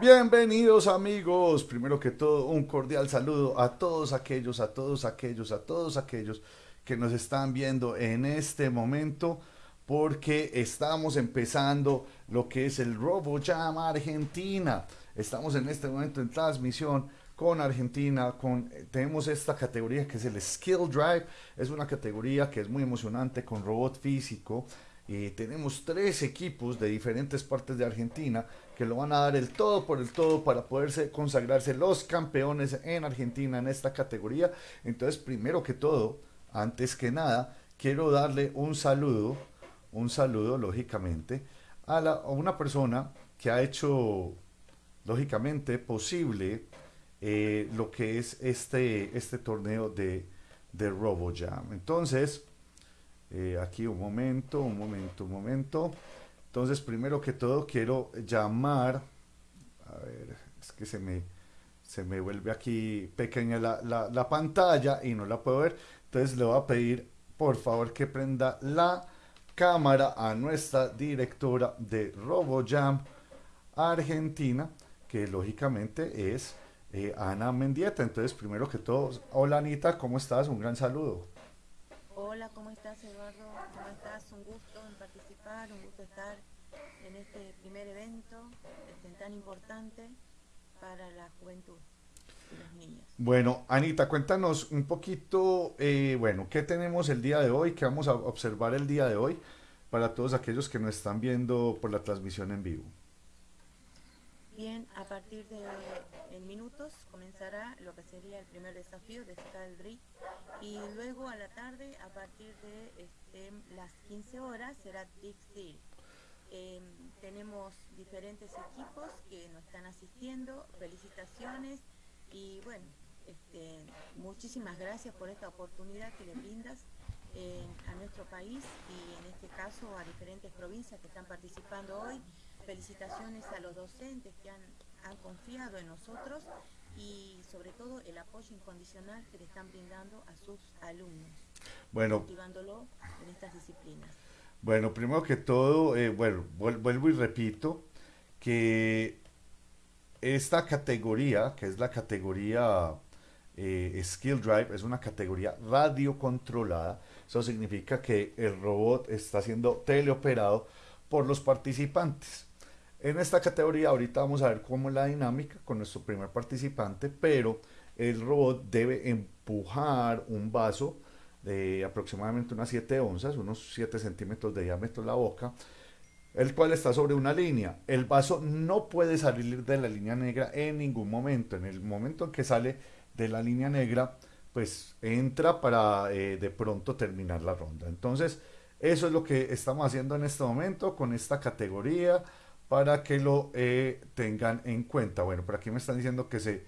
Bienvenidos amigos, primero que todo un cordial saludo a todos aquellos, a todos aquellos, a todos aquellos que nos están viendo en este momento porque estamos empezando lo que es el RoboJam Argentina. Estamos en este momento en transmisión con Argentina, con, tenemos esta categoría que es el Skill Drive, es una categoría que es muy emocionante con robot físico y tenemos tres equipos de diferentes partes de Argentina que lo van a dar el todo por el todo para poderse consagrarse los campeones en Argentina en esta categoría. Entonces, primero que todo, antes que nada, quiero darle un saludo, un saludo lógicamente, a, la, una persona que ha hecho lógicamente posible eh, lo que es este, este torneo de, de RoboJam. Entonces, eh, aquí un momento, un momento, un momento. Entonces, primero que todo, quiero llamar, a ver, es que se me, se me vuelve aquí pequeña la, la, la pantalla y no la puedo ver. Entonces, le voy a pedir, por favor, que prenda la cámara a nuestra directora de RoboJam Argentina, que lógicamente es eh, Ana Mendieta. Entonces, primero que todo, hola Anita, ¿cómo estás? Un gran saludo. Hola, ¿cómo estás Eduardo? ¿Cómo estás? Un gusto en participar, un gusto estar en este primer evento este, tan importante para la juventud y los niños. Bueno, Anita, cuéntanos un poquito, eh, bueno, ¿qué tenemos el día de hoy? ¿Qué vamos a observar el día de hoy para todos aquellos que nos están viendo por la transmisión en vivo? Bien, a partir de en minutos comenzará lo que sería el primer desafío de Drift. Y luego a la tarde a partir de este, las 15 horas será Big Steel. Eh, tenemos diferentes equipos que nos están asistiendo, felicitaciones. Y bueno, este, muchísimas gracias por esta oportunidad que le brindas eh, a nuestro país y en este caso a diferentes provincias que están participando hoy. Felicitaciones a los docentes que han, han, confiado en nosotros y sobre todo el apoyo incondicional que le están brindando a sus alumnos, bueno, motivándolo en estas disciplinas. Bueno, primero que todo, eh, bueno, vuelvo y repito que esta categoría, que es la categoría eh, Skill Drive, es una categoría radiocontrolada. Eso significa que el robot está siendo teleoperado por los participantes. En esta categoría ahorita vamos a ver cómo es la dinámica con nuestro primer participante, pero el robot debe empujar un vaso de aproximadamente unas 7 onzas, unos 7 centímetros de diámetro la boca, el cual está sobre una línea. El vaso no puede salir de la línea negra en ningún momento. En el momento en que sale de la línea negra, pues entra para eh, de pronto terminar la ronda. Entonces, eso es lo que estamos haciendo en este momento con esta categoría para que lo eh, tengan en cuenta. Bueno, por aquí me están diciendo que se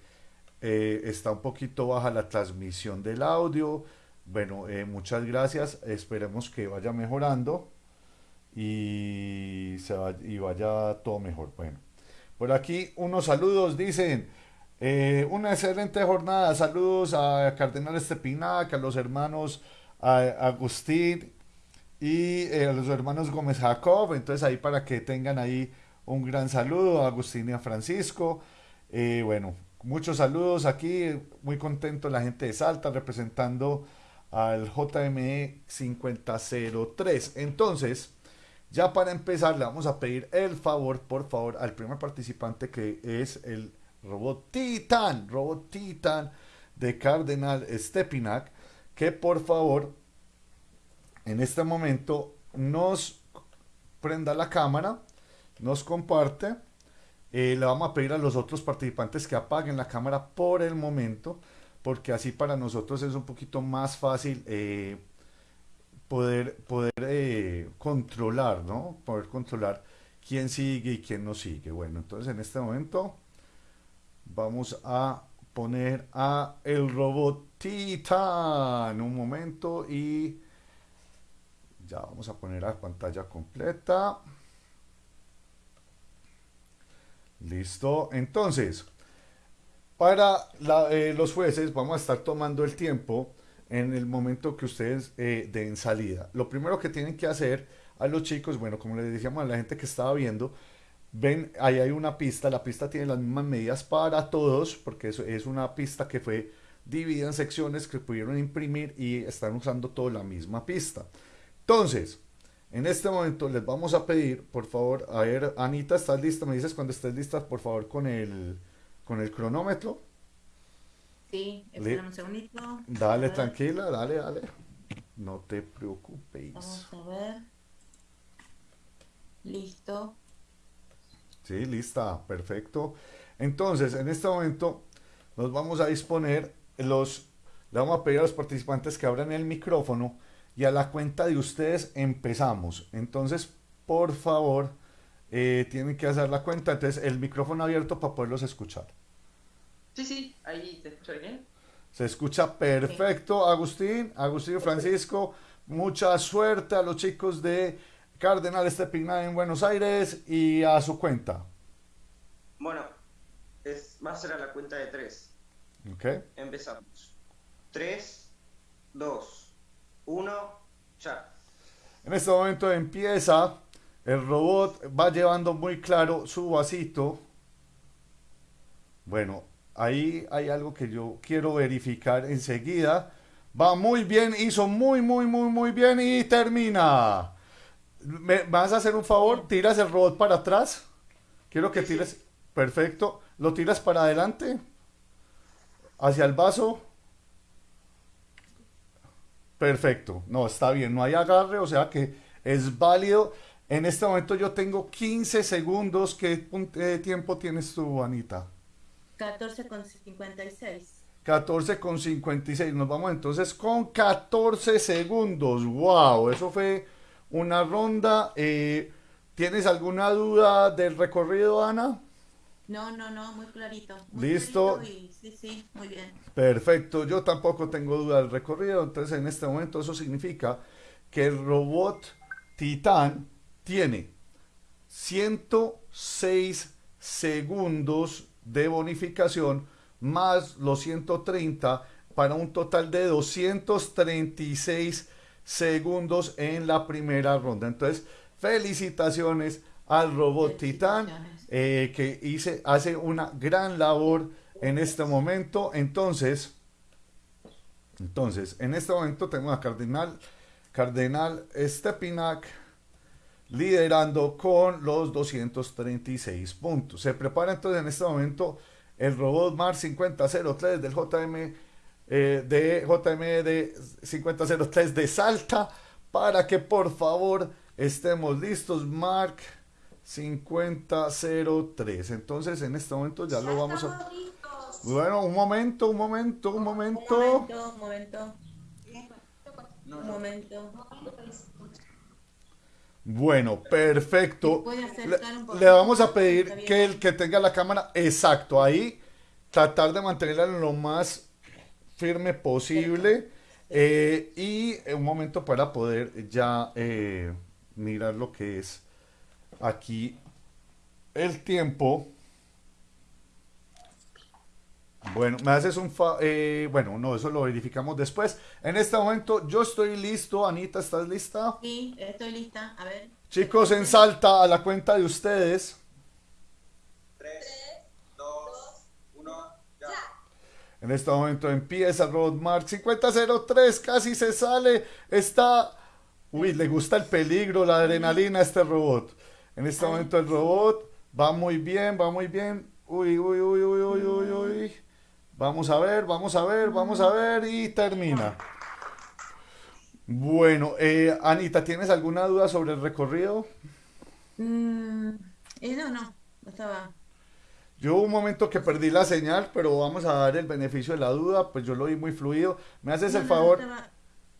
eh, está un poquito baja la transmisión del audio. Bueno, eh, muchas gracias. Esperemos que vaya mejorando y, se vaya, y vaya todo mejor. Bueno, por aquí unos saludos dicen. una excelente jornada. Saludos a Cardenal Estepinac, a los hermanos a Agustín y a los hermanos Gómez Jacob. Entonces ahí para que tengan ahí un gran saludo a Agustín y a Francisco. Eh, bueno, muchos saludos aquí, muy contento la gente de Salta representando al JME 5003. Entonces, ya para empezar, le vamos a pedir el favor, por favor, al primer participante que es el robot Titan, robot Titan de Cardenal Stepinac, que por favor, en este momento nos prenda la cámara nos comparte. Eh, le vamos a pedir a los otros participantes que apaguen la cámara por el momento, porque así para nosotros es un poquito más fácil eh, poder, poder eh, controlar, ¿no? Poder controlar quién sigue y quién no sigue. Bueno, entonces en este momento vamos a poner a el robot Titan un momento y ya vamos a poner a pantalla completa. Listo. Entonces, para eh, los jueces vamos a estar tomando el tiempo en el momento que ustedes eh, den salida. Lo primero que tienen que hacer a los chicos, bueno, como les decíamos a la gente que estaba viendo, ven, ahí hay una pista, la pista tiene las mismas medidas para todos, porque es, es una pista que fue dividida en secciones que pudieron imprimir y están usando toda la misma pista. Entonces, en este momento les vamos a pedir, por favor, a ver, Anita, ¿estás lista? Me dices cuando estés lista, por favor, con el, con el cronómetro. Sí, espera un segundito. Dale, tranquila, dale, dale. No te preocupes. Vamos a ver. Listo. Sí, lista, perfecto. Entonces, en este momento nos vamos a disponer los, le vamos a pedir a los participantes que abran el micrófono y a la cuenta de ustedes empezamos. Entonces, por favor, eh, tienen que hacer la cuenta. Entonces, el micrófono abierto para poderlos escuchar. Sí, sí, ahí te escucha bien. Se escucha perfecto, Agustín, Agustín Francisco. Mucha suerte a los chicos de Cardenal Estepina en Buenos Aires y a su cuenta. Bueno, es, va a ser a la cuenta de tres. Ok. Empezamos. 3, 2, 1, ya. En este momento empieza. El robot va llevando muy claro su vasito. Bueno, ahí hay algo que yo quiero verificar enseguida. Va muy bien, hizo muy, muy, muy, muy bien y termina. ¿Me vas a hacer un favor? ¿Tiras el robot para atrás? Quiero que tires. Perfecto. ¿Lo tiras para adelante? hacia el vaso. Perfecto, no, está bien, no hay agarre, o sea que es válido. En este momento yo tengo 15 segundos. ¿Qué eh, tiempo tienes tú, Anita? 14 con 56. 14 con 56. Nos vamos entonces con 14 segundos. ¡Wow! Eso fue una ronda. Eh, ¿Tienes alguna duda del recorrido, Ana? No, no, no, muy clarito. Listo. sí, sí, muy bien. Perfecto, yo tampoco tengo duda del recorrido, entonces en este momento eso significa que el robot Titán tiene 106 segundos de bonificación más los 130 para un total de 236 segundos en la primera ronda. Entonces, felicitaciones al robot Titán eh, que hice, hace una gran labor en este momento. Entonces, entonces, en este momento tengo a Cardenal, Cardenal Stepinac liderando con los 236 puntos. Se prepara entonces en este momento el robot Mars 5003 del JM eh, de JM de 5003 de Salta para que por favor estemos listos. Mark 5003. Entonces, en este momento ya lo vamos a... Bueno, un momento, un momento, un momento. Un momento, un momento. Un momento. Bueno, perfecto. Le, vamos a pedir que el que tenga la cámara exacto ahí, tratar de mantenerla lo más firme posible. Eh, y un momento para poder ya eh, mirar lo que es aquí el tiempo. Bueno, me haces un... Eh, bueno, no, eso lo verificamos después. En este momento yo estoy listo. Anita, ¿estás lista? Sí, estoy lista. A ver. Chicos, en salta a la cuenta de ustedes. 3, 2, 1, ya. En este momento empieza Roadmark 5003, casi se sale. Está... Uy, le gusta el peligro, la adrenalina a este robot. En este momento el robot va muy bien, va muy bien. Uy, uy, uy, uy, uy, uy, uy. Vamos a ver, vamos a ver, vamos a ver y termina. Bueno, eh, Anita, ¿tienes alguna duda sobre el recorrido? Mm, eh, no, no, estaba... Yo hubo un momento que perdí la señal, pero vamos a dar el beneficio de la duda, pues yo lo vi muy fluido. ¿Me haces el favor?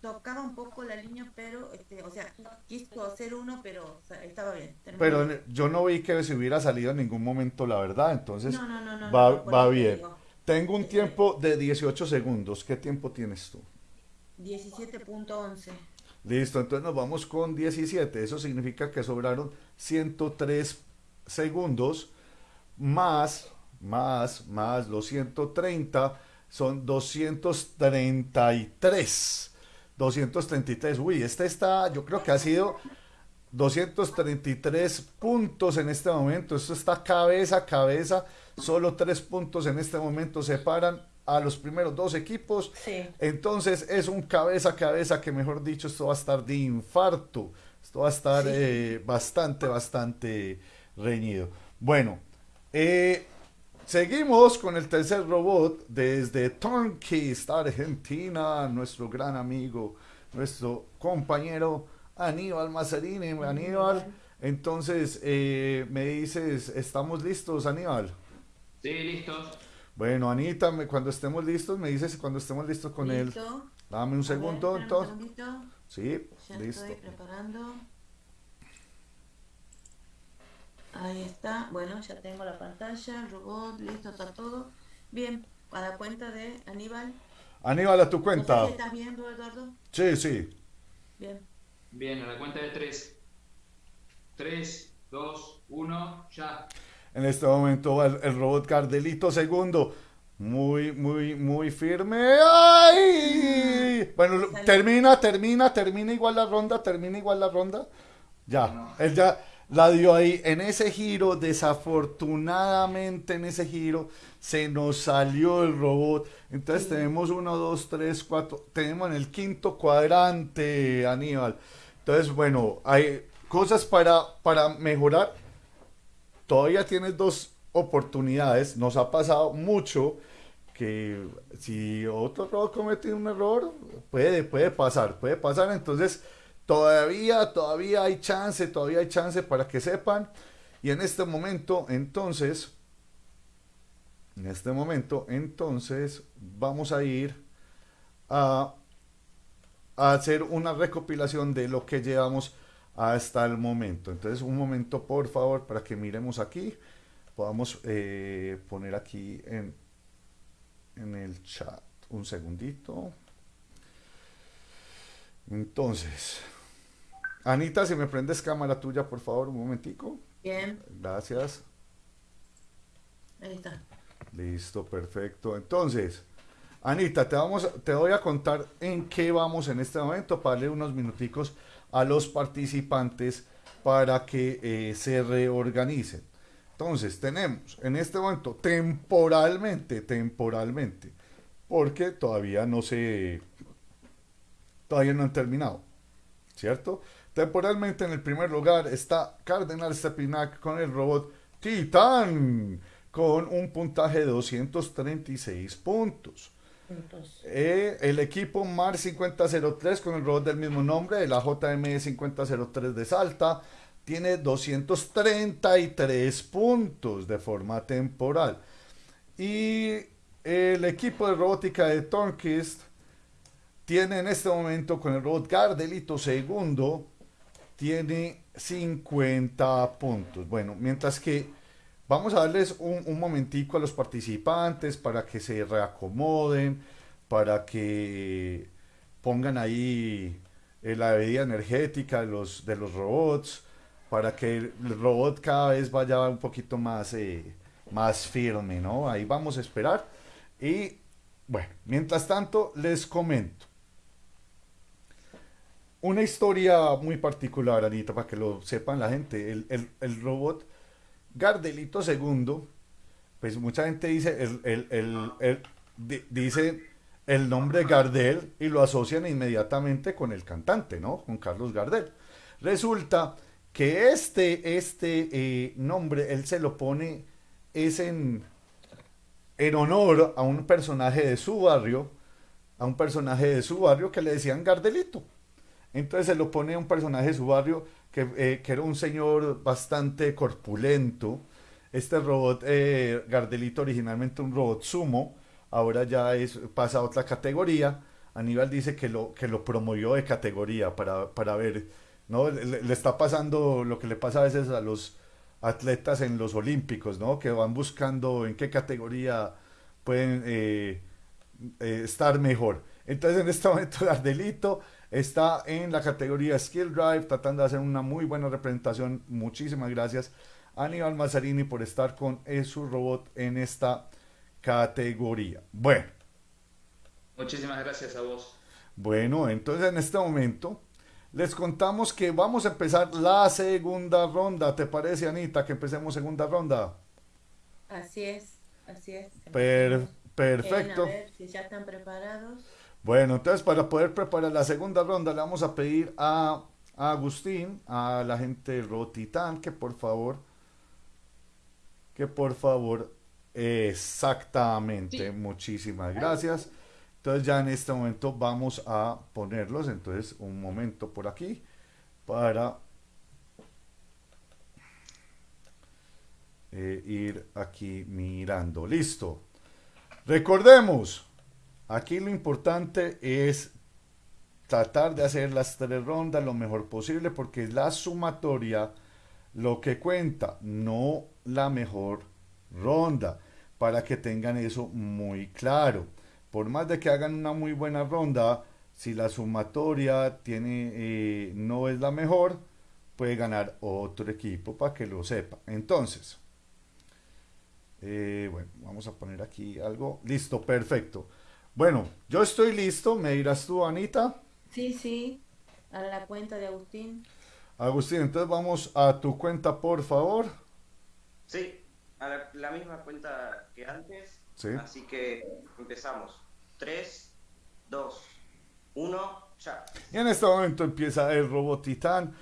Tocaba un poco la línea, pero, este, o sea, quiso hacer uno, pero estaba bien. Pero yo no vi que se hubiera salido en ningún momento, la verdad, entonces va, va bien. Tengo un tiempo de 18 segundos. ¿Qué tiempo tienes tú? 17.11. Listo, entonces nos vamos con 17. Eso significa que sobraron 103 segundos más, más, más los 130 son 233. 233. Uy, este está, yo creo que ha sido 233 puntos en este momento. Esto está cabeza a cabeza. Solo tres puntos en este momento separan a los primeros dos equipos. Entonces es un cabeza a cabeza que, mejor dicho, esto va a estar de infarto. Esto va a estar eh, bastante, bastante reñido. Bueno, eh, seguimos con el tercer robot desde Turnkist, Argentina. Nuestro gran amigo, nuestro compañero Aníbal Mazarini. Aníbal, entonces eh, me dices, ¿estamos listos, Aníbal? Sí, listos. Bueno, Anita, cuando estemos listos, me dices cuando estemos listos con él. Dame un segundo, entonces. Sí, ya listo. Estoy preparando. Ahí está. Bueno, ya tengo la pantalla, el robot, listo, está todo. Bien, a la cuenta de Aníbal. Aníbal, a tu cuenta. ¿Estás viendo, Eduardo? Sí, sí. Bien. Bien, a la cuenta de tres. Tres, dos, uno, ya. En este momento va el, robot Cardelito segundo. Muy, muy, muy firme. ¡Ay! Bueno, termina, termina, termina igual la ronda, termina igual la ronda. Ya, él ya la dio ahí. En ese giro, desafortunadamente en ese giro, se nos salió el robot. Entonces tenemos uno, dos, tres, cuatro. Tenemos en el quinto cuadrante, Aníbal. Entonces, bueno, hay cosas para, para mejorar todavía tienes dos oportunidades. Nos ha pasado mucho que si otro robot comete un error, puede, puede pasar, puede pasar. Entonces, todavía, todavía hay chance, todavía hay chance para que sepan. Y en este momento, entonces, en este momento, entonces, vamos a ir a, a hacer una recopilación de lo que llevamos hasta el momento. Entonces, un momento, por favor, para que miremos aquí. Podamos eh, poner aquí en, en el chat. Un segundito. Entonces, Anita, si me prendes cámara tuya, por favor, un momentico. Bien. Gracias. Ahí está. Listo, perfecto. Entonces, Anita, te, vamos, te voy a contar en qué vamos en este momento para darle unos minuticos a los participantes para que eh, se reorganicen. Entonces, tenemos en este momento temporalmente, temporalmente, porque todavía no se, todavía no han terminado, ¿cierto? Temporalmente en el primer lugar está Cardenal Stepinac con el robot Titan, con un puntaje de 236 puntos. Eh, el equipo MAR 5003 con el robot del mismo nombre, de la JME 5003 de Salta, tiene 233 puntos de forma temporal. Y el equipo de robótica de Tornquist tiene en este momento con el robot Gardelito segundo, tiene 50 puntos. Bueno, mientras que Vamos a darles un, momentico a los participantes para que se reacomoden, para que pongan ahí eh, la bebida energética de los, de los robots, para que el robot cada vez vaya un poquito más, eh, más firme, ¿no? Ahí vamos a esperar. Y bueno, mientras tanto les comento. Una historia muy particular, Anita, para que lo sepan la gente. El, el robot Gardelito II, pues mucha gente dice el, el, dice el nombre Gardel y lo asocian inmediatamente con el cantante, ¿no? Con Carlos Gardel. Resulta que este, este eh, nombre él se lo pone es en, en honor a un personaje de su barrio, a un personaje de su barrio que le decían Gardelito. Entonces se lo pone a un personaje de su barrio eh, que, era un señor bastante corpulento. Este robot, eh, Gardelito, originalmente un robot sumo, ahora ya es, pasa a otra categoría. Aníbal dice que lo, que lo promovió de categoría para, para ver, ¿no? Le, está pasando lo que le pasa a veces a los atletas en los olímpicos, ¿no? Que van buscando en qué categoría pueden eh, estar mejor. Entonces en este momento Gardelito Está en la categoría Skill Drive, tratando de hacer una muy buena representación. Muchísimas gracias a Aníbal Mazzarini por estar con su robot en esta categoría. Bueno. Muchísimas gracias a vos. Bueno, entonces en este momento les contamos que vamos a empezar la segunda ronda. ¿Te parece, Anita, que empecemos segunda ronda? Así es, así es. Per- perfecto. Bien, a ver si ya están preparados. Bueno, entonces para poder preparar la segunda ronda le vamos a pedir a, a Agustín, a la gente de Rotitán, que por favor, que por favor, exactamente, Sí. muchísimas gracias. Entonces ya en este momento vamos a ponerlos, entonces un momento por aquí para eh, ir aquí mirando. Listo. Recordemos, Aquí lo importante es tratar de hacer las tres rondas lo mejor posible porque es la sumatoria lo que cuenta, no la mejor ronda, para que tengan eso muy claro. Por más de que hagan una muy buena ronda, si la sumatoria tiene, eh, no es la mejor, puede ganar otro equipo para que lo sepa. Entonces, eh, bueno, vamos a poner aquí algo. Listo, perfecto. Bueno, yo estoy listo. Me dirás tú, Anita. Sí, sí. A la cuenta de Agustín. Agustín, entonces vamos a tu cuenta, por favor. Sí, a la, la misma cuenta que antes. Sí. Así que empezamos. 3, 2, 1, ya. Y en este momento empieza el robot titán.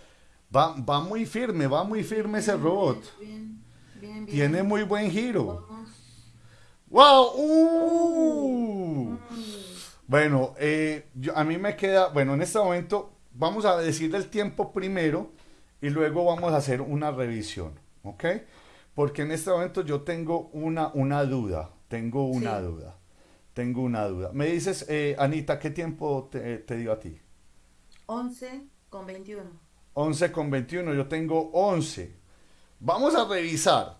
Va, va muy firme, va muy firme ese robot. Bien, bien, bien. Tiene muy buen giro. Vamos. ¡Wow! ¡Uh! Bueno, eh, yo- a mí me queda, bueno, en este momento vamos a decir el tiempo primero y luego vamos a hacer una revisión, ¿ok? Porque en este momento yo tengo una, una duda, tengo una Sí. duda, tengo una duda. Me dices, eh, Anita, ¿qué tiempo te, te dio a ti? 11 con 21. 11 con 21, yo tengo 11. Vamos a revisar,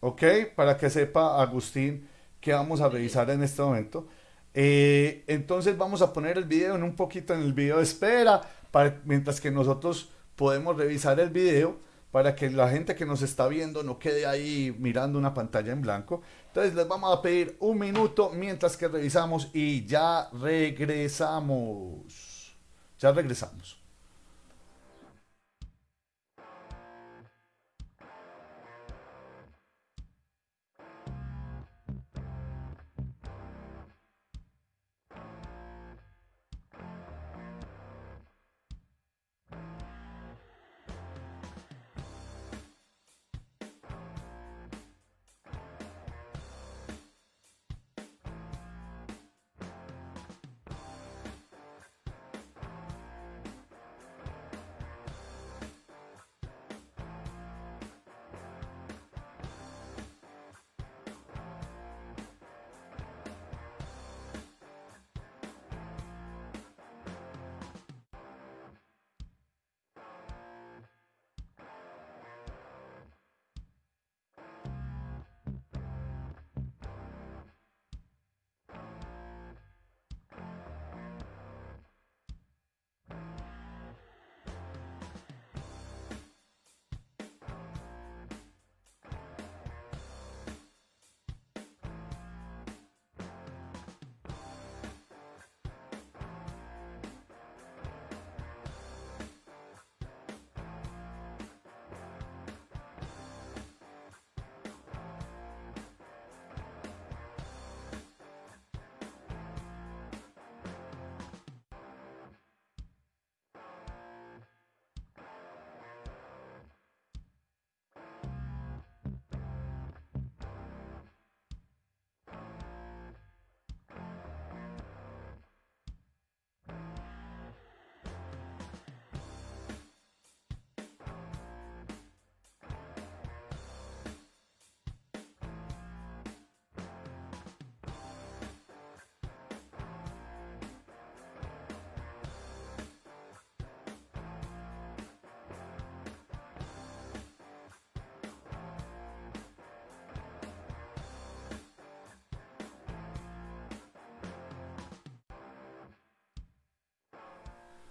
¿ok? Para que sepa Agustín que vamos a revisar en este momento. Eh, entonces vamos a poner el video en un poquito en el video de espera, para, mientras que nosotros podemos revisar el video para que la gente que nos está viendo no quede ahí mirando una pantalla en blanco. Entonces les vamos a pedir un minuto mientras que revisamos y ya regresamos. Ya regresamos.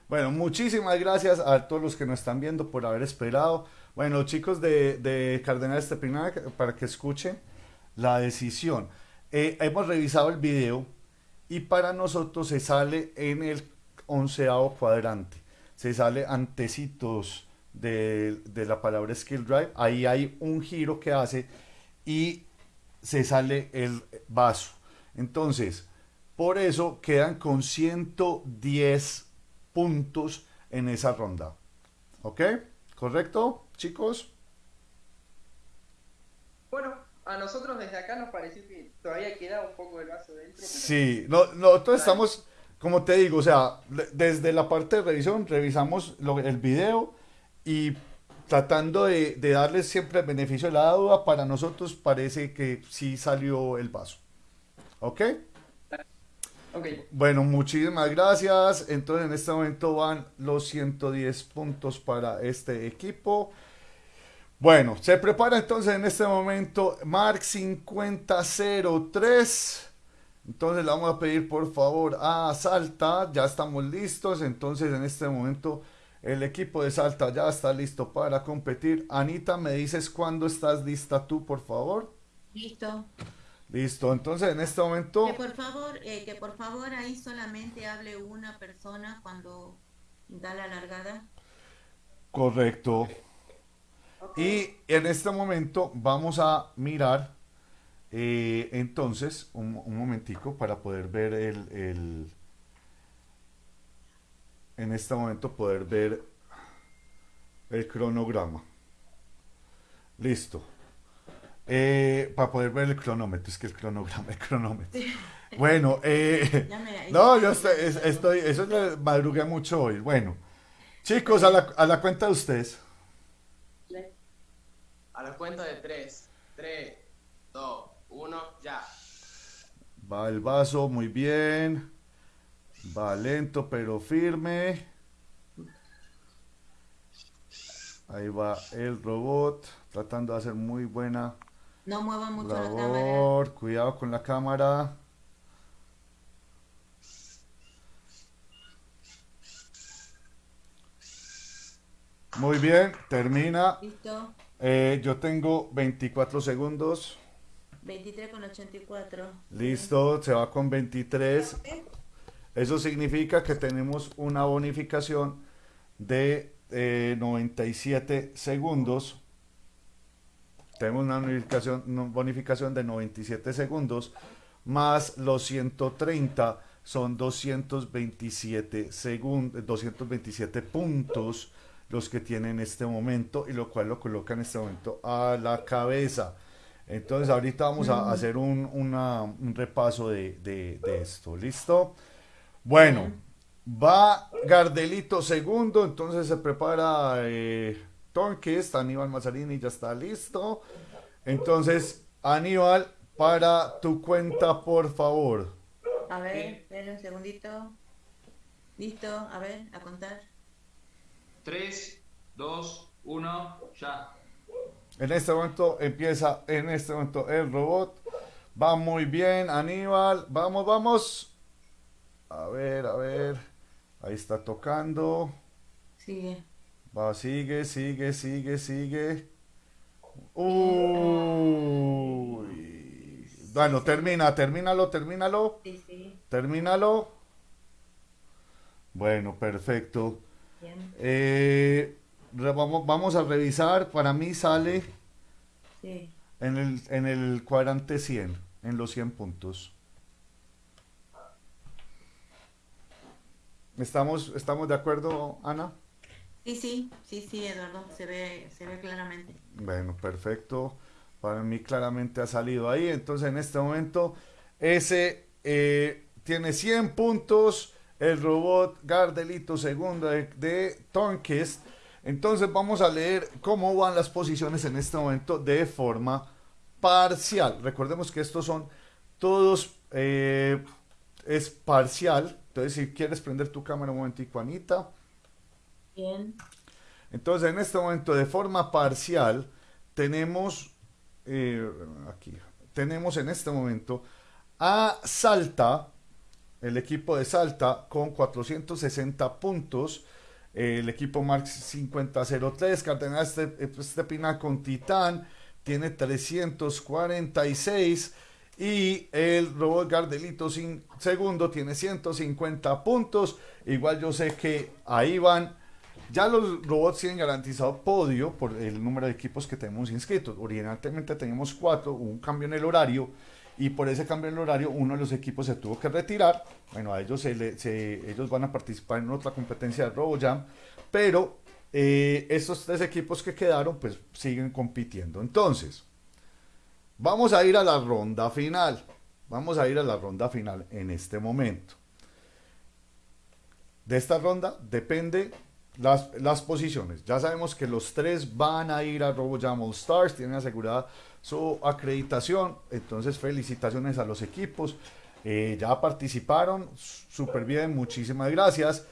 Bueno, muchísimas gracias a todos los que nos están viendo por haber esperado. Bueno, chicos de, de Cardenal Estepinac, para que escuchen la decisión. Eh, hemos revisado el video y para nosotros se sale en el onceavo cuadrante. se sale antecitos de, de la palabra skill drive, ahí hay un giro que hace y se sale el vaso. Entonces, por eso quedan con 110 puntos en esa ronda. ¿Ok? ¿Correcto, chicos? Bueno, a nosotros desde acá nos pareció que todavía queda un poco el vaso dentro. pero- Sí, no, nosotros estamos, como te digo, o sea, desde la parte de revisión revisamos lo- el video y tratando de, de darles siempre el beneficio de la duda, para nosotros parece que sí salió el vaso. ¿Ok? Bueno, muchísimas gracias. Entonces en este momento van los 110 puntos para este equipo. Bueno, se prepara entonces en este momento Mark 5003. Entonces le vamos a pedir por favor a Salta, ya estamos listos. Entonces en este momento el equipo de Salta ya está listo para competir. Anita, ¿me dices cuándo estás lista tú, por favor? Listo. Listo, entonces en este momento... Que por favor, eh, que por favor ahí solamente hable una persona cuando da la largada. Correcto. Y en este momento vamos a mirar eh, entonces un, un momentico para poder ver el, el- en este momento poder ver el cronograma. Listo. Eh, para poder ver el cronómetro, es que el cronograma, el cronómetro. Bueno, eh, no, yo estoy, es- estoy, eso le madrugué mucho hoy. Bueno, chicos, a la, a la cuenta de ustedes. A la cuenta de 3, 3, 2, 1, ya. Va el vaso, muy bien. Va lento pero firme. Ahí va el robot, tratando de hacer muy buena No mueva mucho la cámara. Cuidado con la cámara. Muy bien, termina. Listo. Eh, yo tengo 24 segundos. 23 con 84. Listo, se va con 23. Eso significa que tenemos una bonificación de eh, 97 segundos. Tenemos una bonificación, de 97 segundos más los 130 son 227 segundos, 227 puntos los que tiene en este momento y lo cual lo coloca en este momento a la cabeza. Entonces ahorita vamos a hacer un, una- un repaso de, de- de esto. ¿Listo? Bueno, va Gardelito segundo, entonces se prepara eh, Tonquist, Aníbal Mazzarini ya está listo. Entonces, Aníbal, para tu cuenta, por favor. A ver, espera un segundito. Listo, a ver, a contar. 3, 2, 1, ya. En este momento empieza, en este momento el robot. Va muy bien, Aníbal. Vamos, vamos. A ver, a ver. Ahí está tocando. Sigue. Va, sigue, sigue, sigue, sigue. Uy. Bueno, termina, termínalo, termínalo, Sí, sí. termínalo. Bueno, perfecto. Bien. Eh, re- vamos, vamos a revisar. Para mí sale Sí. en el, en el cuadrante 100, en los 100 puntos. ¿Estamos, estamos de acuerdo, Ana? Sí, sí, sí, sí, Eduardo, se ve, se ve claramente. Bueno, perfecto. Para mí claramente ha salido ahí. Entonces en este momento ese eh, tiene 100 puntos. El robot Gardelito segundo de, de Tonquist. Entonces vamos a leer cómo van las posiciones en este momento de forma parcial. Recordemos que estos son todos, eh, es parcial. Entonces si quieres prender tu cámara un momentico, Anita. Entonces, en este momento, de forma parcial, tenemos eh, aquí, tenemos en este momento a Salta, el equipo de Salta, con 460 puntos. eh, el equipo Marx 5003, Cardenal Este- Estepina con Titán, tiene 346. Y el robot Gardelito sin segundo tiene 150 puntos. Igual yo sé que ahí van Ya los robots tienen garantizado podio por el número de equipos que tenemos inscritos. Originalmente teníamos cuatro, hubo un cambio en el horario y por ese cambio en el horario uno de los equipos se tuvo que retirar. Bueno, a ellos, se le- ellos van a participar en otra competencia de RoboJam, pero eh, estos tres equipos que quedaron pues siguen compitiendo. Entonces, vamos a ir a la ronda final. Vamos a ir a la ronda final en este momento. De esta ronda depende las, las posiciones. Ya sabemos que los tres van a ir a RoboJam All Stars, tienen asegurada su acreditación. Entonces, felicitaciones a los equipos. Eh, ya participaron, súper bien, muchísimas gracias.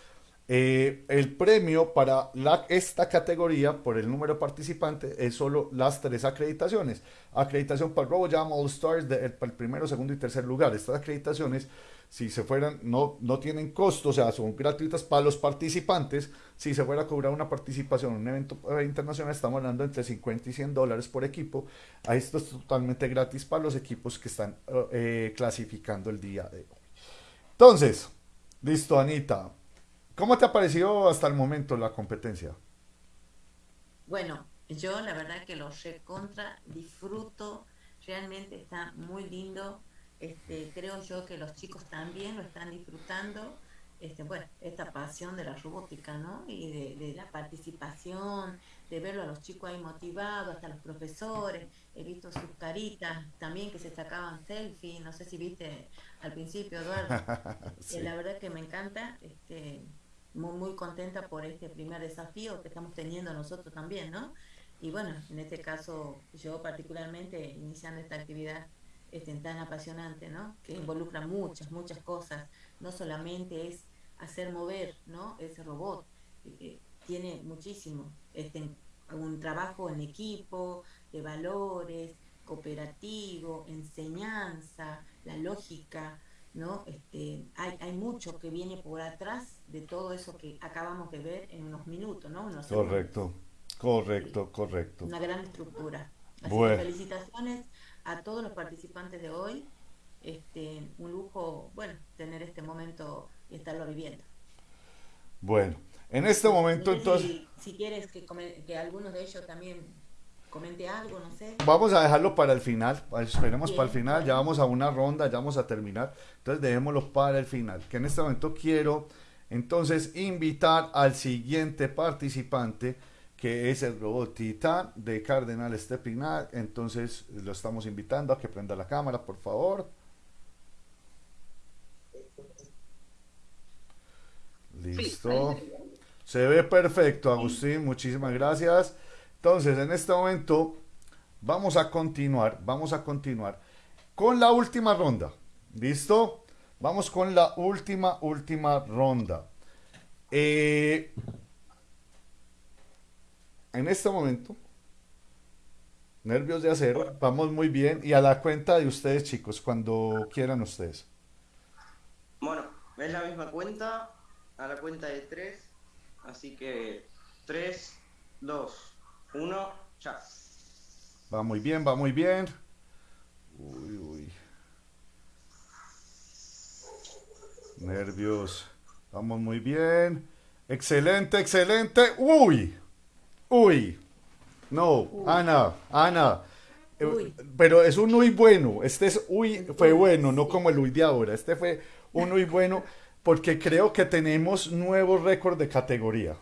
Eh, el premio para esta categoría, por el número de participantes, es solo las tres acreditaciones. Acreditación para RoboJam All Stars, de- para el primero, segundo y tercer lugar. Estas acreditaciones, si se fueran, no, no tienen costo, o sea, son gratuitas para los participantes. Si se fuera a cobrar una participación en un evento eh, internacional, estamos hablando entre 50 y 100 dólares por equipo. Esto es totalmente gratis para los equipos que están eh, eh, clasificando el día de hoy. Entonces, listo, Anita. ¿Cómo te ha parecido hasta el momento la competencia? Bueno, yo la verdad que lo recontra disfruto, realmente está muy lindo. Este, creo yo que los chicos también lo están disfrutando. Este, bueno, esta pasión de la robótica, ¿no? Y de, de la participación, de verlo a los chicos ahí motivados, hasta los profesores. He visto sus caritas también que se sacaban selfies. No sé si viste al principio, Eduardo. Sí. La verdad que me encanta, este, muy, muy contenta por este primer desafío que estamos teniendo nosotros también, ¿no? Y bueno, en este caso, yo particularmente iniciando esta actividad este, tan apasionante, ¿no? Que involucra muchas, muchas cosas. No solamente es hacer mover, ¿no? Ese robot. eh, tiene muchísimo. Este, un trabajo en equipo, de valores, cooperativo, enseñanza, la lógica, ¿no? Este, hay, hay mucho que viene por atrás de todo eso que acabamos de ver en unos minutos, ¿no? Unos segundos. Correcto, correcto, correcto. Una gran estructura. Así Bueno. que felicitaciones a todos los participantes de hoy. Este, un lujo, bueno, tener este momento y estarlo viviendo. Bueno, en este momento entonces si, quieres que, que alguno de ellos también comente algo, no sé. vamos a dejarlo para el final. Esperemos Bien, para el final. Ya vamos a una ronda, ya vamos a terminar. Entonces dejémoslo para el final. Que en este momento quiero entonces invitar al siguiente participante que es el robot Titán de Cardenal Stepinac. Entonces lo estamos invitando a que prenda la cámara, por favor. Listo. Se ve perfecto, Agustín. Muchísimas gracias. Entonces, en este momento vamos a continuar, vamos a continuar con la última ronda. ¿Listo? Vamos con la última, última ronda. Eh, en este momento, nervios de acero, vamos muy bien. Y a la cuenta de ustedes, chicos, cuando quieran ustedes. Bueno, es la misma cuenta, a la cuenta de 3, así que 3, 2, 1, ya. Va muy bien, va muy bien. Uy, uy. Nervios. Vamos muy bien. Excelente, excelente. Uy. Uy. No, Ana, Ana. Eh, Uy. Pero es un uy bueno. Este es uy, fue bueno, no como el uy de ahora. Este fue un uy bueno porque creo que tenemos nuevo récord de categoría.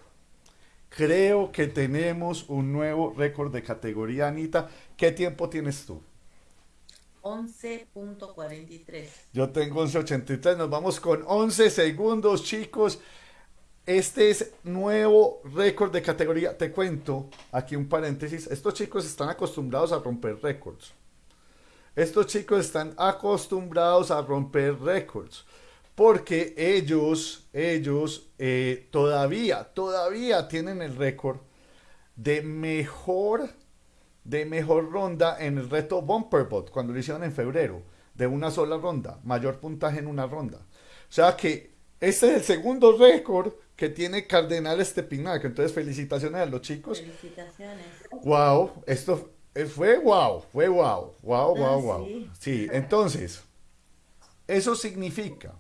Creo que tenemos un nuevo récord de categoría, Anita. ¿Qué tiempo tienes tú? 11.43. Yo tengo 11.83, nos vamos con 11 segundos, chicos. Este es nuevo récord de categoría. Te cuento, aquí un paréntesis, estos chicos están acostumbrados a romper récords. Estos chicos están acostumbrados a romper récords. Porque ellos, ellos eh, todavía, todavía tienen el récord de mejor, de mejor ronda en el reto Bumperbot, cuando lo hicieron en febrero, de una sola ronda, mayor puntaje en una ronda. O sea que este es el segundo récord que tiene Cardenal Estepinac. Entonces, felicitaciones a los chicos. Felicitaciones. Wow, esto eh, fue wow, fue wow, wow, wow, Ah, wow. sí. Sí, entonces, eso significa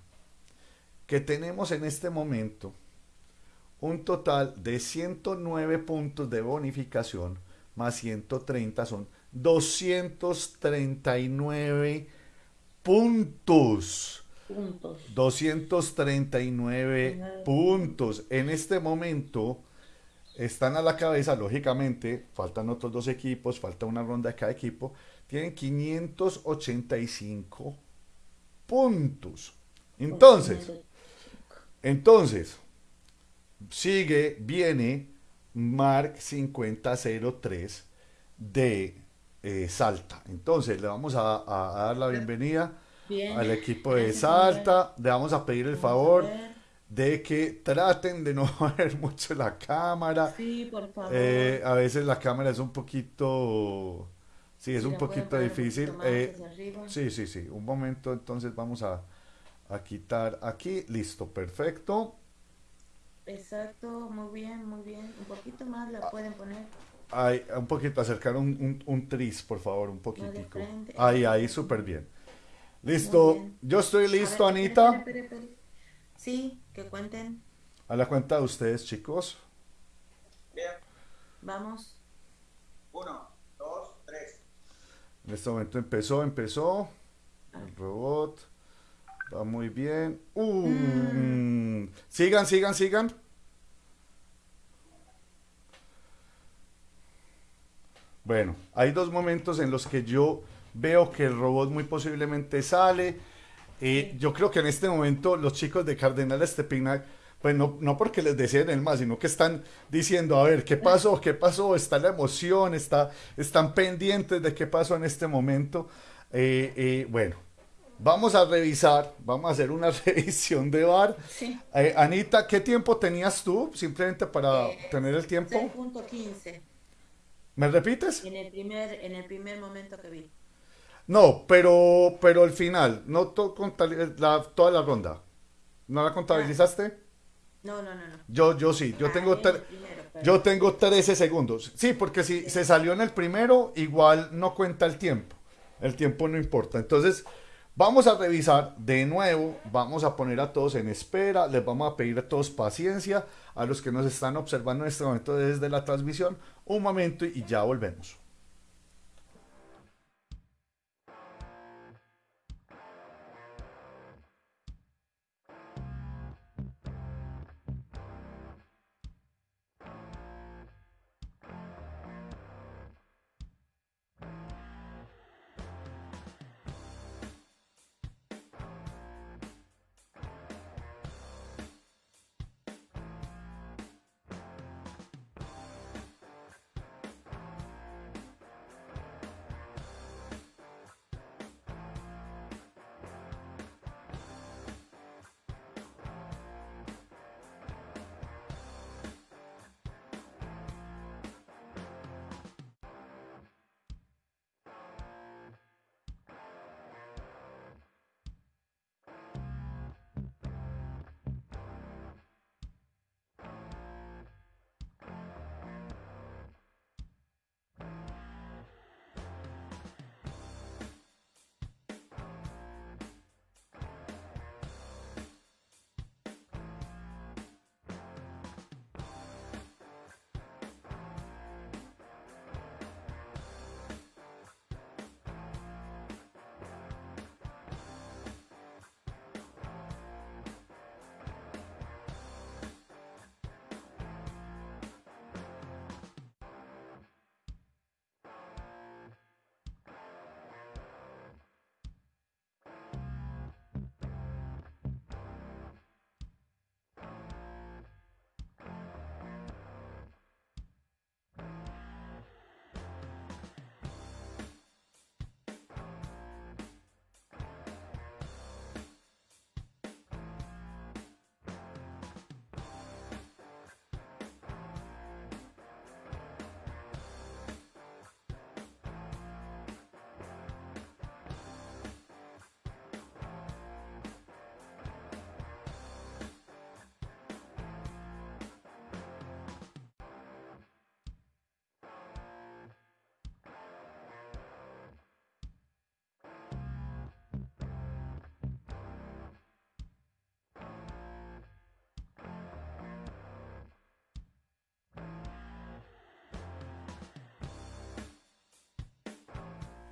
que tenemos en este momento un total de 109 puntos de bonificación más 130 son 239 puntos. Puntos. 239 puntos. En este momento están a la cabeza, lógicamente, faltan otros dos equipos, falta una ronda de cada equipo, tienen 585 puntos. Entonces, entonces, sigue, viene Mark 5003 de eh, Salta. Entonces, le vamos a, a- a dar la bienvenida Bien. al equipo de Gracias, Salta. Le vamos a pedir el favor de que traten de no ver mucho la cámara. Sí, por favor. Eh, a veces la cámara es un poquito, sí, es un poquito un difícil. más Eh, sí, sí, sí. Un momento, entonces vamos a, a quitar aquí. Listo, perfecto. Exacto, muy bien, muy bien. Un poquito más Ah. la pueden poner. Ahí, un poquito, acercar un, un, un tris, por favor, un poquitico. Ahí, ahí, súper bien. Listo, yo estoy ver, listo, Anita. espere, espere, espere. Sí, que cuenten. A la cuenta de ustedes, chicos. Bien. Vamos. Uno, dos, tres. En este momento empezó, empezó. El robot. Va muy bien. Uh, Mm. Sigan, sigan, sigan. Bueno, hay dos momentos en los que yo veo que el robot muy posiblemente sale. Eh, yo creo que en este momento los chicos de Cardenal Estepinac, pues no, no porque les deseen el más, sino que están diciendo, a ver, ¿qué pasó? ¿Qué pasó? Está la emoción, está, están pendientes de qué pasó en este momento. Eh, eh, bueno, vamos a revisar, vamos a hacer una revisión de bar. Sí. Eh, Anita, ¿qué tiempo tenías tú? Simplemente para Eh, tener el tiempo. 6.15 ¿Me repites? en el primer en el primer momento que vi. No, pero, pero al final, no to- contal- la- toda la ronda. ¿No la contabilizaste? No, no, no, no. Yo, yo sí, yo Ah, tengo, el primero, perdón. yo tengo 13 segundos. Sí, porque si se salió en el primero, igual no cuenta el tiempo. El tiempo no importa. Entonces, vamos a revisar de nuevo, vamos a poner a todos en espera, les vamos a pedir a todos paciencia, a los que nos están observando en este momento desde la transmisión, un momento y ya volvemos.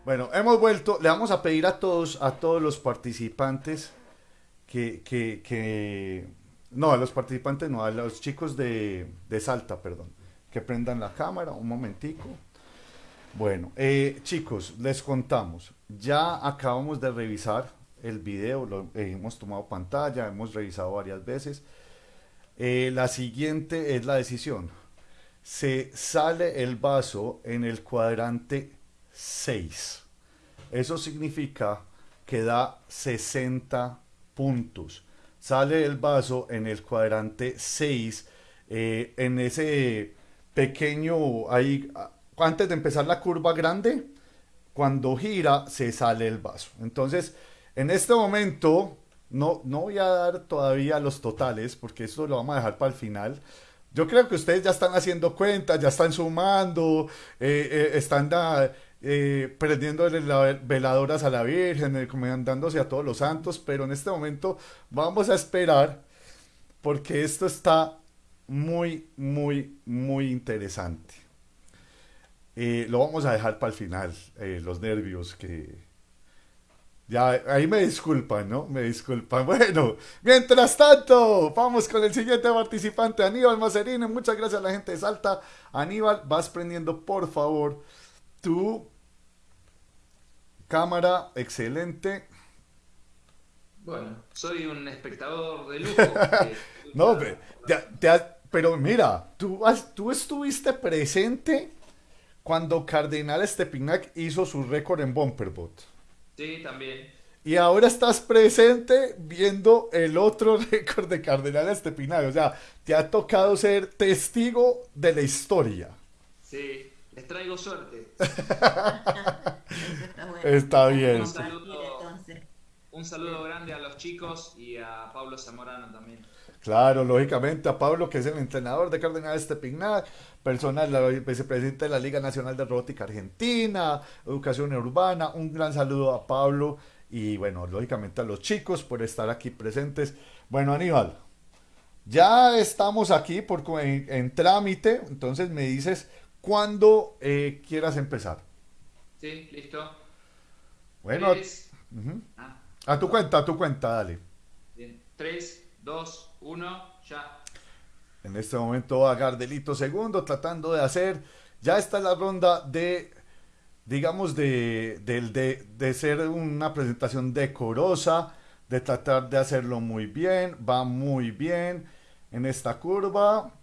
Bueno, hemos vuelto. Le vamos a pedir a todos, a todos los participantes que, que, no, a los participantes no, a los chicos de, de Salta, perdón, que prendan la cámara un momentico. Bueno, eh, chicos, les contamos. Ya acabamos de revisar el video, lo, hemos tomado pantalla, hemos revisado varias veces. Eh, la siguiente es la decisión. Se sale el vaso en el cuadrante 6. Eso significa que da 60 puntos. Sale el vaso en el cuadrante 6, eh, en ese pequeño, ahí, antes de empezar la curva grande, cuando gira se sale el vaso. Entonces, en este momento, no, no voy a dar todavía los totales, porque eso lo vamos a dejar para el final. Yo creo que ustedes ya están haciendo cuentas, ya están sumando, eh, eh, están eh, veladoras a la Virgen, encomendándose a todos los santos, pero en este momento vamos a esperar porque esto está muy, muy, muy interesante. Eh, lo vamos a dejar para el final, eh, los nervios que... Ya, ahí me disculpan, ¿no? Me disculpan. Bueno, mientras tanto, vamos con el siguiente participante, Aníbal Macerino. Muchas gracias a la gente de Salta. Aníbal, vas prendiendo, por favor, tu cámara. Excelente. Bueno, soy un espectador de lujo. No, pe- te- te has- pero mira, tú, has- tú estuviste presente cuando Cardenal Stepinac hizo su récord en Bumperbot. Sí, también. Y ahora estás presente viendo el otro récord de Cardenal Estepinac. O sea, te ha tocado ser testigo de la historia. Sí, les traigo suerte. Eso está bueno. Está bien. Un saludo, entonces. un saludo grande a los chicos y a Pablo Zamorano también. Claro, lógicamente a Pablo, que es el entrenador de Cardenal Estepinac, persona, la vicepresidenta de la Liga Nacional de Robótica Argentina, Educación Urbana. Un gran saludo a Pablo y, bueno, lógicamente a los chicos por estar aquí presentes. Bueno, Aníbal, ya estamos aquí por, en trámite, entonces me dices cuándo eh, quieras empezar. Sí, listo. Bueno, Tres, ujú. ah, a tu cuenta, a tu cuenta, dale. bien. Tres, dos, uno, ya. En este momento va Gardelito segundo tratando de hacer. Ya está la ronda de, digamos, de, del- de, de ser una presentación decorosa, de tratar de hacerlo muy bien. Va muy bien en esta curva.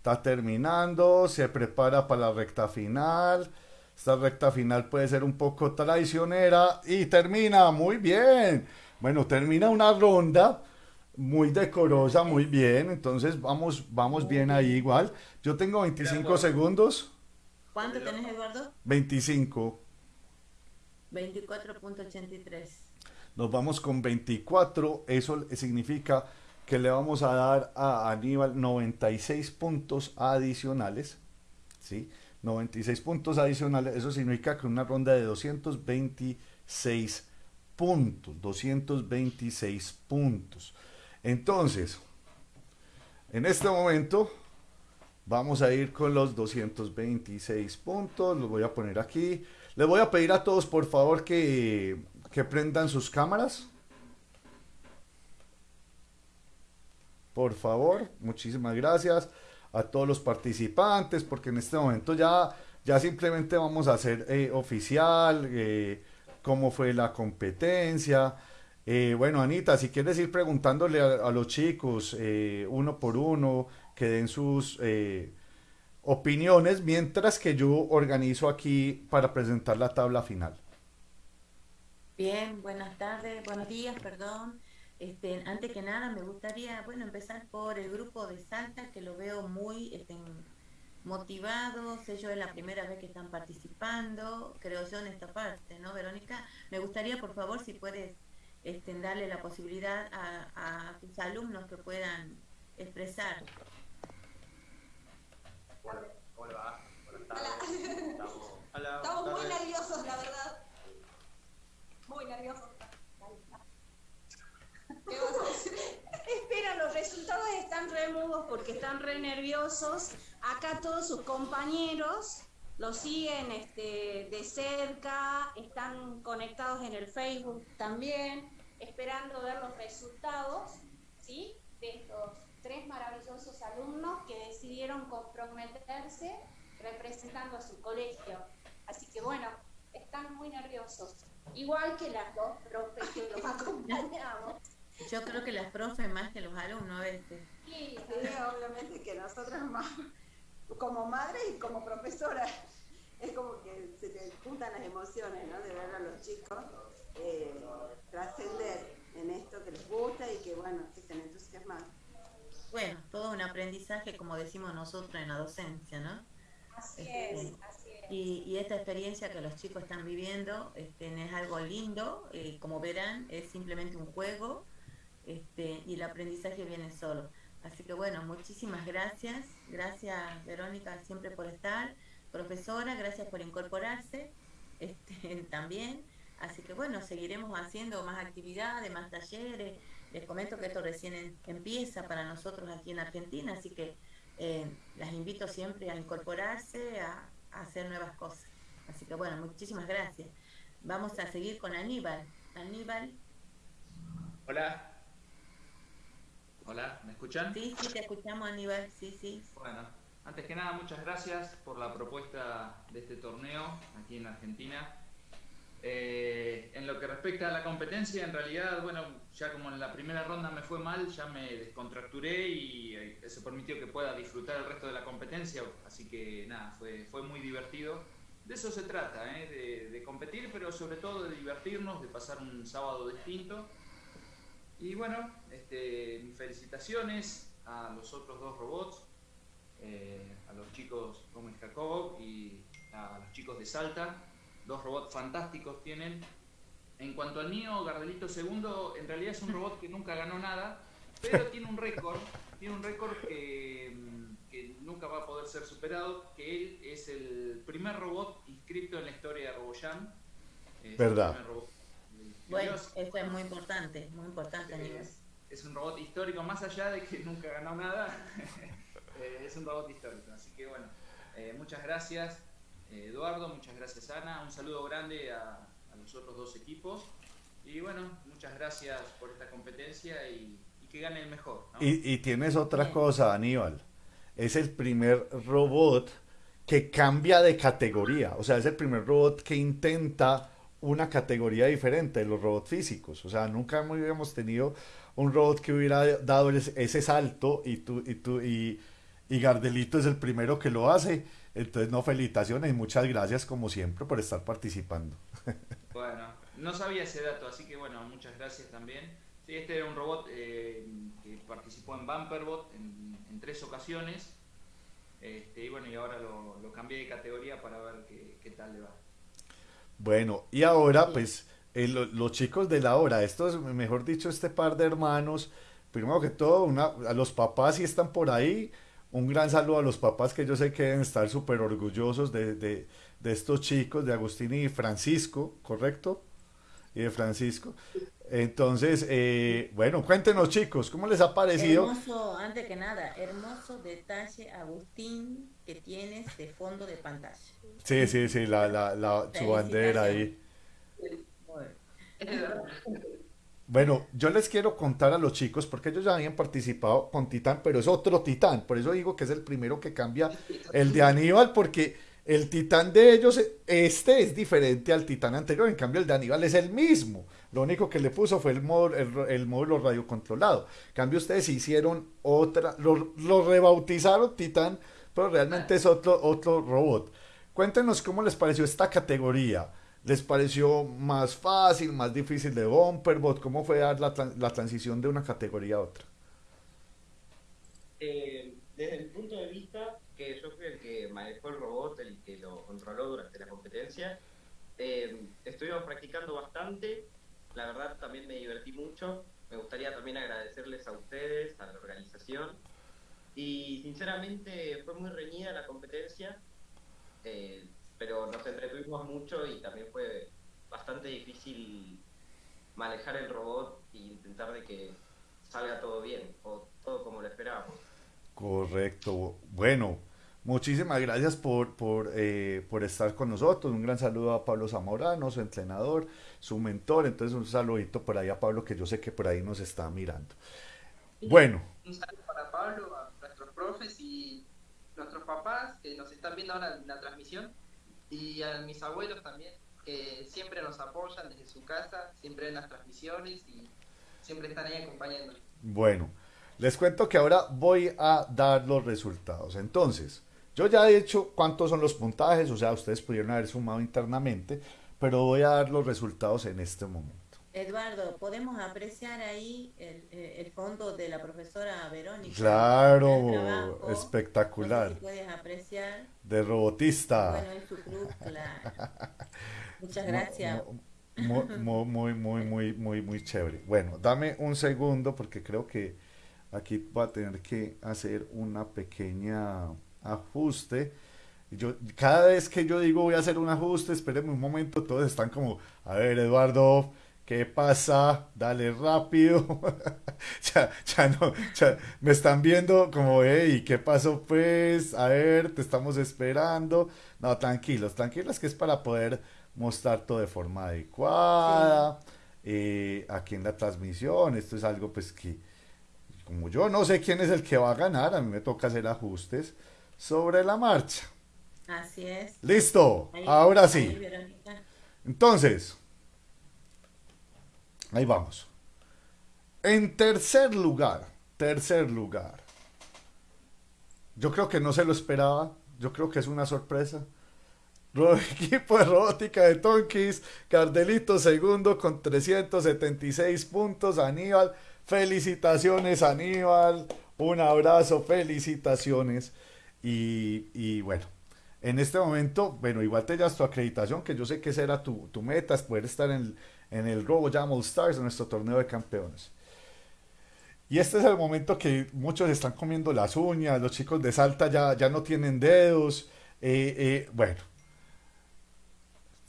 Está terminando, se prepara para la recta final. Esta recta final puede ser un poco traicionera y termina muy bien. Bueno, termina una ronda muy decorosa, muy bien. Entonces vamos, vamos bien ahí igual. Yo tengo 25 segundos. ¿Cuánto tenés, Eduardo? 25. 24.83. Nos vamos con 24. Eso significa que le vamos a dar a Aníbal 96 puntos adicionales. ¿Sí? 96 puntos adicionales. Eso significa que una ronda de 226 puntos. 226 puntos. Entonces, en este momento vamos a ir con los 226 puntos. Los voy a poner aquí. Les voy a pedir a todos, por favor, que, que prendan sus cámaras. Por favor, muchísimas gracias a todos los participantes, porque en este momento ya, ya simplemente vamos a hacer eh, oficial eh, cómo fue la competencia. Eh, bueno, Anita, si quieres ir preguntándole a, a los chicos uno por uno, que den sus opiniones, mientras que yo organizo aquí para presentar la tabla final. Bien, buenas tardes, buenos días, perdón. Este, antes que nada, me gustaría, bueno, empezar por el grupo de Salta, que lo veo muy este, motivados. Ellos es la primera vez que están participando, creo yo, en esta parte, ¿no, Verónica? Me gustaría, por favor, si puedes este, darle la posibilidad a, a tus alumnos que puedan expresar. Hola, hola, buenas tardes. Estamos, hola, Estamos muy tardes. nerviosos, la verdad. Muy nerviosos. Espera, los resultados están re mudos porque están re nerviosos. Acá todos sus compañeros lo siguen este, de cerca, están conectados en el Facebook también, esperando ver los resultados ¿sí? de estos tres maravillosos alumnos que decidieron comprometerse representando a su colegio. Así que bueno, están muy nerviosos, igual que las dos profes que los acompañamos. Yo creo que las profes más que los alumnos a veces. Sí, obviamente que nosotras más, como madre y como profesora, es como que se te juntan las emociones, ¿no? De ver a los chicos eh, trascender en esto que les gusta y que, bueno, que estén entusiasmados. Bueno, todo un aprendizaje, como decimos nosotros en la docencia, ¿no? Así es, Este, así es. Y, y esta experiencia que los chicos están viviendo este, es algo lindo, eh, como verán, es simplemente un juego este, y el aprendizaje viene solo. Así que bueno, muchísimas gracias, gracias Verónica siempre por estar, profesora, gracias por incorporarse este, también. Así que bueno, seguiremos haciendo más actividades, más talleres. Les comento que esto recién empieza para nosotros aquí en Argentina, así que eh, las invito siempre a incorporarse, a, a hacer nuevas cosas. Así que bueno, muchísimas gracias. Vamos a seguir con Aníbal. Aníbal, Hola. Hola, ¿me escuchan? sí, sí, te escuchamos Aníbal, sí, sí. Bueno, antes que nada, muchas gracias por la propuesta de este torneo aquí en Argentina. Eh, en lo que respecta a la competencia, en realidad, bueno, ya como en la primera ronda me fue mal, ya me descontracturé y eh, eso permitió que pueda disfrutar el resto de la competencia, así que nada, fue, fue muy divertido. De eso se trata, ¿eh? de, de competir, pero sobre todo de divertirnos, de pasar un sábado distinto. Y bueno, este, mis felicitaciones a los otros dos robots, eh, a los chicos Gómez Jacob y a los chicos de Salta. Dos robots fantásticos tienen. En cuanto al mío, Gardelito II, en realidad es un robot que nunca ganó nada, pero tiene un récord, tiene un récord que, que nunca va a poder ser superado, que él es el primer robot inscrito en la historia de RoboJam. Es el Verdad. primer robot. Bueno, eso es muy importante, muy importante Aníbal. es, es un robot histórico, más allá de que nunca ganó nada, eh, es un robot histórico. Así que bueno, eh, muchas gracias eh, Eduardo, muchas gracias Ana, un saludo grande a, a los otros dos equipos. Y bueno, muchas gracias por esta competencia y, y que gane el mejor. ¿no? Y, y tienes otra Bien. cosa, Aníbal. Es el primer robot que cambia de categoría. O sea, es el primer robot que intenta una categoría diferente de los robots físicos. O sea, nunca habíamos tenido un robot que hubiera dado ese, salto y tú, y tú, y, y Gardelito es el primero que lo hace. Entonces, no, felicitaciones y muchas gracias como siempre por estar participando. Bueno, no sabía ese dato, así que bueno, muchas gracias también. Sí, este era un robot eh, que participó en Bumperbot en, en tres ocasiones. Este, y bueno, y ahora lo, lo cambié de categoría para ver qué, qué tal le va. Bueno, y ahora, pues, eh, lo- los chicos de la hora, estos, mejor dicho, este par de hermanos, primero que todo, una, a los papás si están por ahí, un gran saludo a los papás que yo sé que deben estar súper orgullosos de, de, de estos chicos, de Agustín y Francisco, ¿correcto? Y de Francisco. Entonces, eh, bueno, cuéntenos chicos, ¿cómo les ha parecido? Hermoso, antes que nada, hermoso detalle, Agustín, que tienes de fondo de pantalla. Sí, sí, sí, la, la, la, su bandera ahí. Bueno, yo les quiero contar a los chicos, porque ellos ya habían participado con Titán, pero es otro Titán, por eso digo que es el primero que cambia el de Aníbal, porque el Titán de ellos, este es diferente al Titán anterior, en cambio el de Aníbal es el mismo, lo único que le puso fue el, módulo, el, el módulo radiocontrolado, en cambio ustedes hicieron otra, lo, lo rebautizaron Titán, pero realmente es otro, otro robot. Cuéntenos cómo les pareció esta categoría. ¿Les pareció más fácil, más difícil de Bumperbot? ¿Cómo fue dar la, la transición de una categoría a otra? Eh, desde el punto de vista que yo fui el que manejó el robot, el que lo controló durante la competencia, eh, estuvimos practicando bastante, la verdad también me divertí mucho, me gustaría también agradecerles a ustedes, a la organización, y sinceramente fue muy reñida la competencia, eh, pero nos entretuvimos mucho y también fue bastante difícil manejar el robot e intentar de que salga todo bien o todo como lo esperábamos. Correcto. Bueno, Muchísimas gracias por, por, eh, por estar con nosotros. Un gran saludo a Pablo Zamorano, su entrenador, su mentor. Entonces, un saludito por ahí a Pablo, que yo sé que por ahí nos está mirando. Bueno. Un saludo para Pablo, a nuestros profes y nuestros papás que nos están viendo ahora en la transmisión y a mis abuelos también, que siempre nos apoyan desde su casa, siempre en las transmisiones y siempre están ahí acompañándonos. Bueno, les cuento que ahora voy a dar los resultados. Entonces, yo ya he hecho cuántos son los puntajes, o sea, ustedes pudieron haber sumado internamente, pero voy a dar los resultados en este momento. Eduardo, ¿podemos apreciar ahí el, el fondo de la profesora Verónica? Claro, espectacular. puedes apreciar. De robotista. Bueno, en su cruz, claro. Muchas gracias. Muy, muy, muy, muy, muy, muy chévere. Bueno, dame un segundo porque creo que aquí va a tener que hacer una pequeña ajuste. Yo, cada vez que yo digo voy a hacer un ajuste, espérenme un momento, todos están como, a ver, Eduardo, ¿qué pasa? Dale rápido. ya, ya no, ya me están viendo como, hey, ¿qué pasó pues? A ver, te estamos esperando. No, tranquilos, tranquilos, que es para poder mostrar todo de forma adecuada. Eh, aquí en la transmisión, esto es algo pues que, como yo no sé quién es el que va a ganar, a mí me toca hacer ajustes sobre la marcha. Así es. Listo, ahora sí. Entonces, ahí vamos. En tercer lugar, tercer lugar. Yo creo que no se lo esperaba, yo creo que es una sorpresa. Equipo de robótica de Tonkis, Cardelito segundo con 376 puntos. Aníbal, felicitaciones Aníbal, un abrazo, felicitaciones. Y, bueno, en este momento, bueno, igual te das tu acreditación, que yo sé que esa era tu, meta, es poder estar en, en el Robo Jam All Stars, en nuestro torneo de campeones. Y este es el momento que muchos están comiendo las uñas, los chicos de Salta ya, ya no tienen dedos. Eh, eh, bueno,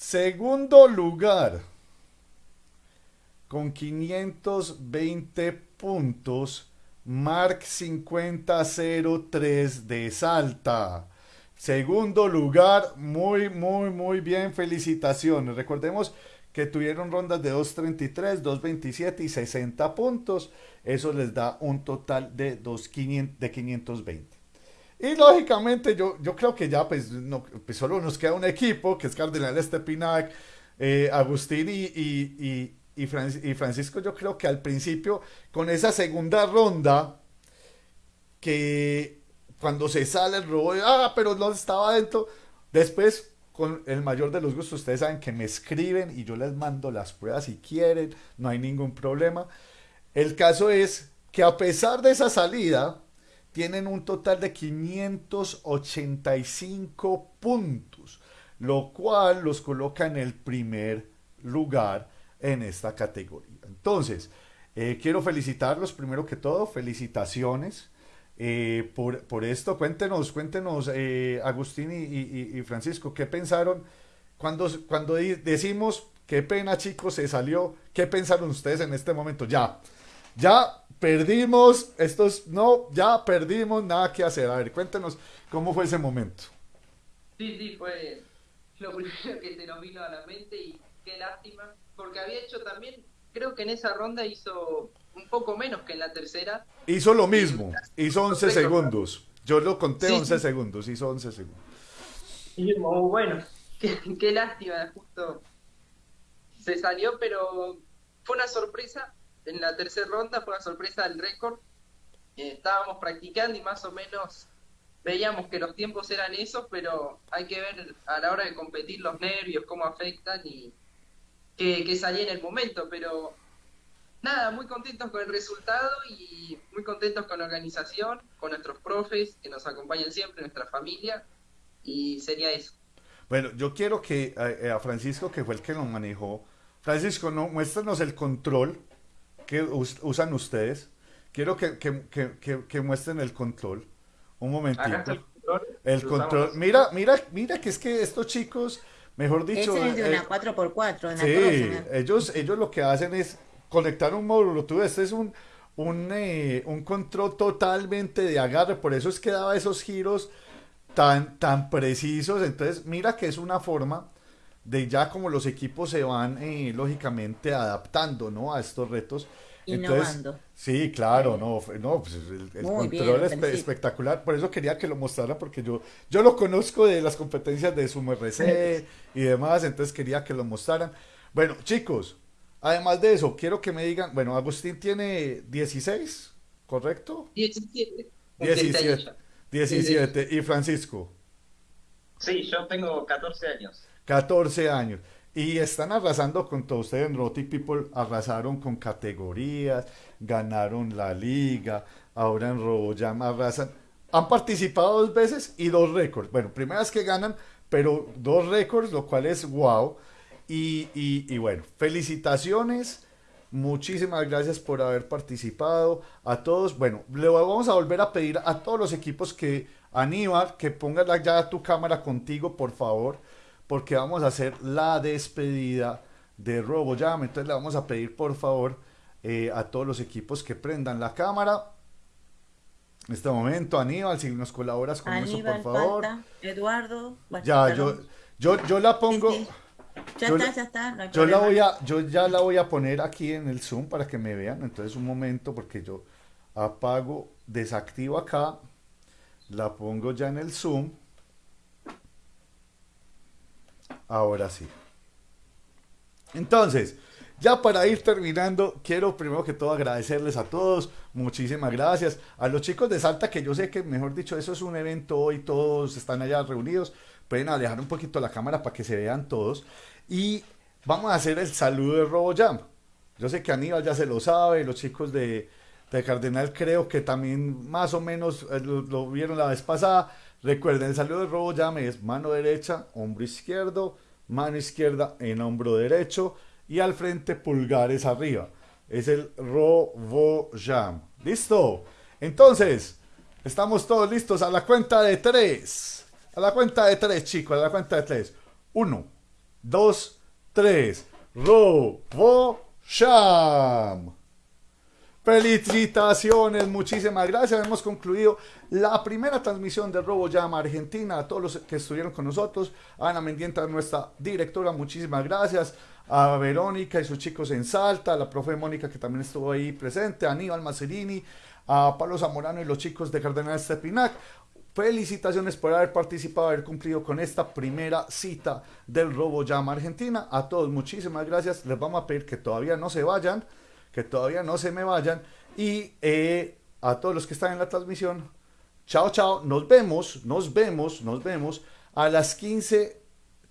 Segundo lugar, con 520 puntos, Mark 5003 de Salta. Segundo lugar, muy, muy, muy bien, felicitaciones. Recordemos que tuvieron rondas de 233, 227 y 60 puntos. Eso les da un total de, 2, de 520. Y lógicamente yo, yo creo que ya pues, pues solo nos queda un equipo, que es Cardenal Estepinac, eh, Agustín y, y, y, Francisco. Yo creo que al principio, con esa segunda ronda, que cuando se sale el robo, ah, pero no estaba dentro. Después, con el mayor de los gustos, ustedes saben que me escriben y yo les mando las pruebas si quieren, no hay ningún problema. El caso es que a pesar de esa salida, tienen un total de 585 puntos, lo cual los coloca en el primer lugar en esta categoría. Entonces, eh, quiero felicitarlos primero que todo, felicitaciones eh, por, esto. Cuéntenos, cuéntenos, eh, Agustín y, Francisco, ¿qué pensaron cuando, cuando decimos, qué pena chicos, se salió? ¿Qué pensaron ustedes en este momento? Ya, ya perdimos, estos no, ya perdimos, nada que hacer. A ver, cuéntenos cómo fue ese momento. Sí, sí, fue lo primero que se nos vino a la mente y qué lástima, porque había hecho también, creo que en esa ronda hizo un poco menos que en la tercera. Hizo lo mismo, hizo 11 segundos. Yo lo conté 11 segundos, hizo 11 segundos. Y bueno, qué, qué lástima, justo se salió, pero fue una sorpresa en la tercera ronda fue una sorpresa del récord. Eh, estábamos practicando y más o menos veíamos que los tiempos eran esos, pero hay que ver a la hora de competir los nervios, cómo afectan y que, salía en el momento. Pero nada, muy contentos con el resultado y muy contentos con la organización, con nuestros profes que nos acompañan siempre, nuestra familia, y sería eso. Bueno, yo quiero que eh, a, Francisco, que fue el que nos manejó, Francisco, no, muéstranos el control que usan ustedes. Quiero que, que, que, muestren el control. Un momentito. El control. Mira, mira, mira que es que estos chicos, mejor dicho. es de una 4x4. sí, ellos, ellos lo que hacen es conectar un módulo. Tú, este es un, un, eh, un control totalmente de agarre. Por eso es que daba esos giros tan, tan precisos. Entonces, mira que es una forma de ya como los equipos se van eh, lógicamente adaptando ¿no? a estos retos. Entonces, Innovando. sí, claro, no, no, pues el, el Muy bien, control es espectacular, por eso quería que lo mostrara, porque yo, yo lo conozco de las competencias de Sumo RC y demás, entonces quería que lo mostraran. Bueno, chicos, además de eso, quiero que me digan, bueno, Agustín tiene 16, ¿correcto? 17. 17, 17, y Francisco. Sí, yo tengo 14 años. 14 años. Y están arrasando con todo. Ustedes en Roti People arrasaron con categorías, ganaron la liga, ahora en RoboJam arrasan. Han participado dos veces y dos récords. Bueno, primera vez que ganan, pero dos récords, lo cual es wow. Y, y- y bueno, felicitaciones. Muchísimas gracias por haber participado. A todos, bueno, le vamos a volver a pedir a todos los equipos que, Aníbal, que pongas ya tu cámara contigo, por favor, porque vamos a hacer la despedida de RoboJam. Entonces le vamos a pedir, por favor, eh, a todos los equipos que prendan la cámara. En este momento, Aníbal, si nos colaboras con Aníbal, eso, por favor. Eduardo. Ya, yo, yo, yo la pongo. Sí, sí. Ya yo está, la- ya está. no Yo la voy a, yo ya la voy a poner aquí en el Zoom para que me vean. Entonces un momento porque yo apago, desactivo acá, la pongo ya en el Zoom. Ahora sí. Entonces, ya para ir terminando, quiero primero que todo agradecerles a todos, muchísimas gracias. A los chicos de Salta, que yo sé que, mejor dicho, eso es un evento hoy, todos están allá reunidos, pueden alejar un poquito la cámara para que se vean todos. Y vamos a hacer el saludo de RoboJam. Yo sé que Aníbal ya se lo sabe, los chicos de, de Cardenal creo que también más o menos eh, lo, lo vieron la vez pasada. Recuerden, el saludo de RoboJam es mano derecha, hombro izquierdo, mano izquierda en hombro derecho y al frente pulgares arriba. Es el RoboJam. ¿Listo? Entonces, estamos todos listos a la cuenta de tres. A la cuenta de tres, chicos, a la cuenta de tres. Uno, dos, tres. RoboJam. Felicitaciones, muchísimas gracias. Hemos concluido la primera transmisión de RoboJam Argentina. A todos los que estuvieron con nosotros. A Ana Mendienta, nuestra directora, muchísimas gracias. A Verónica y sus chicos en Salta. A la profe Mónica, que también estuvo ahí presente. A Aníbal Macerini. A Pablo Zamorano y los chicos de Cardenal Stepinac. Felicitaciones por haber participado, haber cumplido con esta primera cita del RoboJam Argentina. A todos, muchísimas gracias. Les vamos a pedir que todavía no se vayan que todavía no se me vayan. Y eh, a todos los que están en la transmisión, chao, chao. Nos vemos, nos vemos, nos vemos a las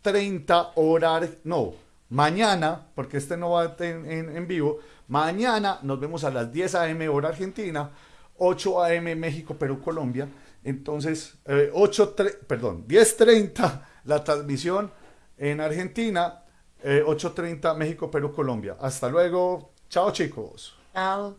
15.30 horas. No, mañana, porque este no va en, en- en vivo. Mañana nos vemos a las 10 a.m. hora Argentina, 8 a.m. México, Perú, Colombia. Entonces, eh, 8, tre- perdón, 10.30 la transmisión en Argentina, eh, 8.30 México, Perú, Colombia. Hasta luego. Chao chicos. Chao.